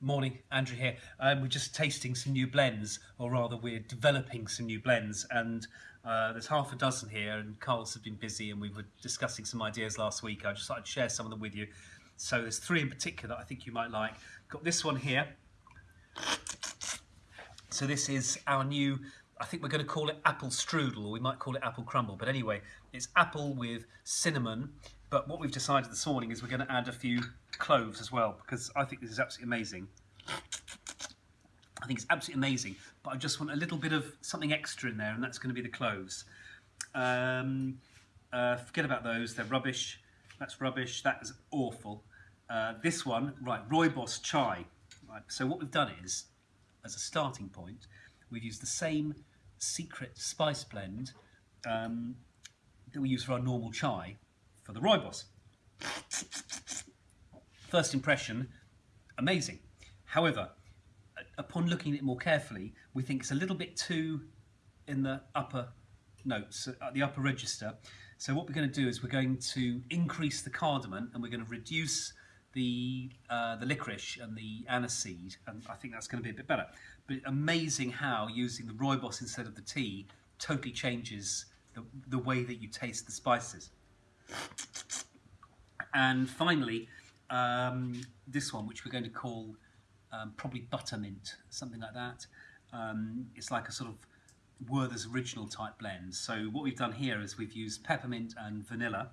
Morning, Andrew here. Um, we're just tasting some new blends, or rather, we're developing some new blends, and uh, there's half a dozen here. And Carl's have been busy, and we were discussing some ideas last week. I just thought I'd share some of them with you. So there's three in particular that I think you might like. Got this one here. So this is our new. I think we're going to call it apple strudel, or we might call it apple crumble. But anyway, it's apple with cinnamon but what we've decided this morning is we're going to add a few cloves as well because I think this is absolutely amazing. I think it's absolutely amazing, but I just want a little bit of something extra in there, and that's going to be the cloves. Um, uh, forget about those; they're rubbish. That's rubbish. That is awful. Uh, this one, right? Rooibos chai. Right. So what we've done is, as a starting point, we've used the same secret spice blend um, that we use for our normal chai, for the rooibos. First impression, amazing. However, upon looking at it more carefully, we think it's a little bit too in the upper notes, at uh, the upper register. So what we're going to do is we're going to increase the cardamom and we're going to reduce the uh, the licorice and the aniseed, and I think that's going to be a bit better. But amazing how using the rooibos instead of the tea totally changes the, the way that you taste the spices. And finally, um, this one, which we're going to call um, probably buttermint, something like that. Um, it's like a sort of Werther's original type blend. So what we've done here is we've used peppermint and vanilla.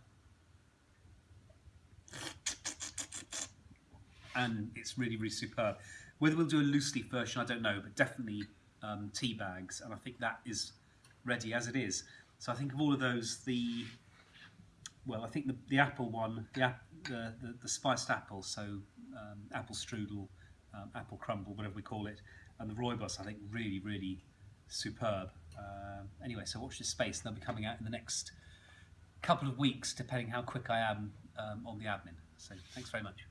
And it's really, really superb. Whether we'll do a loose leaf version, I don't know, but definitely um, tea bags. And I think that is ready as it is. So I think of all of those, the well, I think the, the apple one, the, the, the, the spiced apple, so um, apple strudel, um, apple crumble, whatever we call it, and the rooibos, I think really, really superb. Uh, anyway, so watch this space. They'll be coming out in the next couple of weeks, depending how quick I am um, on the admin. So thanks very much.